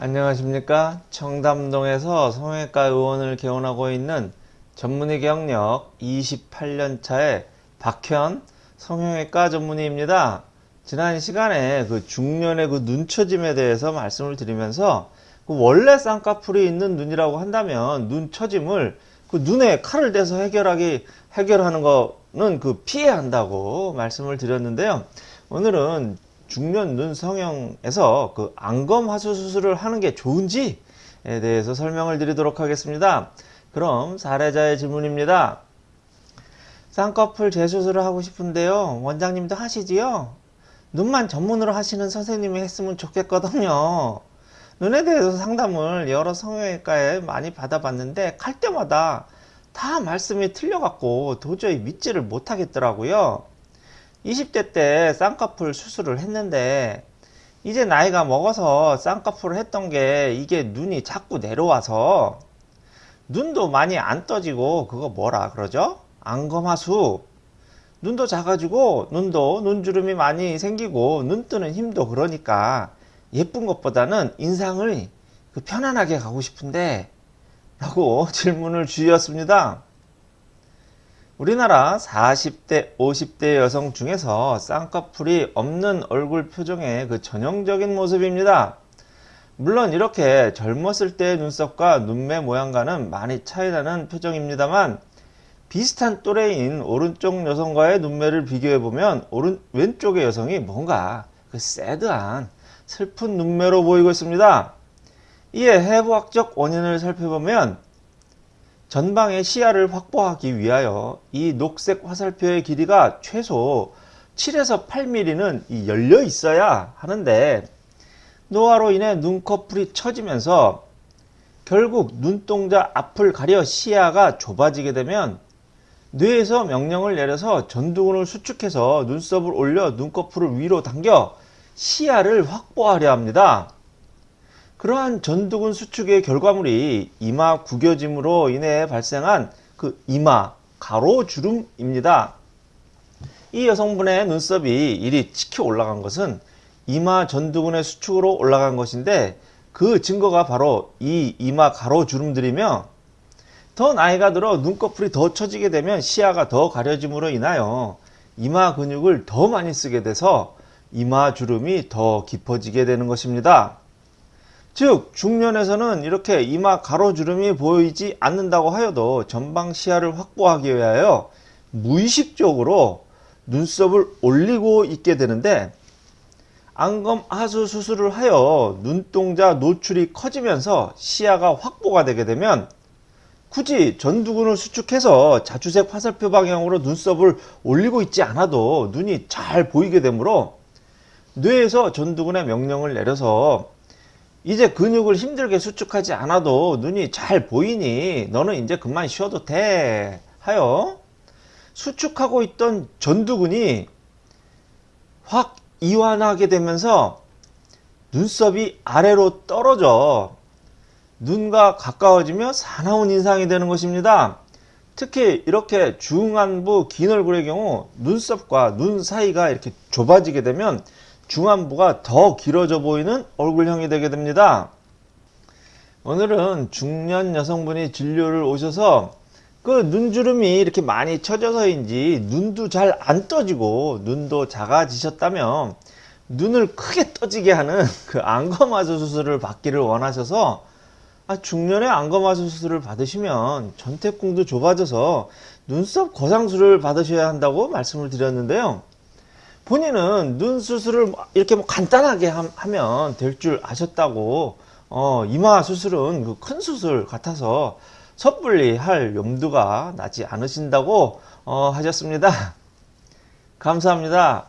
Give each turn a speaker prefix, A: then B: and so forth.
A: 안녕하십니까? 청담동에서 성형외과 의원을 개원하고 있는 전문의 경력 28년차의 박현 성형외과 전문의입니다. 지난 시간에 그 중년의 그 눈처짐에 대해서 말씀을 드리면서 그 원래 쌍꺼풀이 있는 눈이라고 한다면 눈처짐을 그 눈에 칼을 대서 해결하기 해결하는 거는 그 피해야 한다고 말씀을 드렸는데요. 오늘은 중년 눈 성형에서 그 안검 하수 수술을 하는 게 좋은지에 대해서 설명을 드리도록 하겠습니다. 그럼 사례자의 질문입니다. 쌍꺼풀 재수술을 하고 싶은데요. 원장님도 하시지요? 눈만 전문으로 하시는 선생님이 했으면 좋겠거든요. 눈에 대해서 상담을 여러 성형외과에 많이 받아봤는데 갈 때마다 다 말씀이 틀려갖고 도저히 믿지를 못하겠더라고요. 20대 때 쌍꺼풀 수술을 했는데 이제 나이가 먹어서 쌍꺼풀을 했던 게 이게 눈이 자꾸 내려와서 눈도 많이 안 떠지고 그거 뭐라 그러죠? 안검하수 눈도 작아지고 눈도 눈주름이 많이 생기고 눈 뜨는 힘도 그러니까 예쁜 것보다는 인상을 그 편안하게 가고 싶은데 라고 질문을 주셨습니다. 우리나라 40대 50대 여성 중에서 쌍꺼풀이 없는 얼굴 표정의 그 전형적인 모습입니다. 물론 이렇게 젊었을 때의 눈썹과 눈매 모양과는 많이 차이나는 표정입니다만 비슷한 또래인 오른쪽 여성과의 눈매를 비교해보면 오른 왼쪽의 여성이 뭔가 그 새드한 슬픈 눈매로 보이고 있습니다. 이에 해부학적 원인을 살펴보면 전방의 시야를 확보하기 위하여 이 녹색 화살표의 길이가 최소 7에서 8mm는 열려 있어야 하는데 노화로 인해 눈꺼풀이 처지면서 결국 눈동자 앞을 가려 시야가 좁아지게 되면 뇌에서 명령을 내려서 전두근을 수축해서 눈썹을 올려 눈꺼풀을 위로 당겨 시야를 확보하려 합니다. 그러한 전두근 수축의 결과물이 이마 구겨짐으로 인해 발생한 그 이마 가로주름입니다. 이 여성분의 눈썹이 이리 치켜 올라간 것은 이마 전두근의 수축으로 올라간 것인데 그 증거가 바로 이 이마 가로주름들이며 더 나이가 들어 눈꺼풀이 더 처지게 되면 시야가 더 가려짐으로 인하여 이마 근육을 더 많이 쓰게 돼서 이마 주름이 더 깊어지게 되는 것입니다. 즉 중년에서는 이렇게 이마 가로주름이 보이지 않는다고 하여도 전방 시야를 확보하기 위하여 무의식적으로 눈썹을 올리고 있게 되는데 안검 하수 수술을 하여 눈동자 노출이 커지면서 시야가 확보가 되게 되면 굳이 전두근을 수축해서 자주색 화살표 방향으로 눈썹을 올리고 있지 않아도 눈이 잘 보이게 되므로 뇌에서 전두근의 명령을 내려서 이제 근육을 힘들게 수축하지 않아도 눈이 잘 보이니 너는 이제 그만 쉬어도 돼 하여 수축하고 있던 전두근이 확 이완하게 되면서 눈썹이 아래로 떨어져 눈과 가까워지며 사나운 인상이 되는 것입니다. 특히 이렇게 중안부 긴 얼굴의 경우 눈썹과 눈 사이가 이렇게 좁아지게 되면 중안부가 더 길어져 보이는 얼굴형이 되게 됩니다. 오늘은 중년 여성분이 진료를 오셔서 그 눈주름이 이렇게 많이 처져서인지 눈도 잘 안 떠지고 눈도 작아지셨다면 눈을 크게 떠지게 하는 그 안검하수 수술을 받기를 원하셔서 아, 중년에 안검하수 수술을 받으시면 전태궁도 좁아져서 눈썹 거상술을 받으셔야 한다고 말씀을 드렸는데요. 본인은 눈 수술을 이렇게 뭐 간단하게 하면 될 줄 아셨다고 어, 이마 수술은 그 큰 수술 같아서 섣불리 할 염두가 나지 않으신다고 어, 하셨습니다. 감사합니다.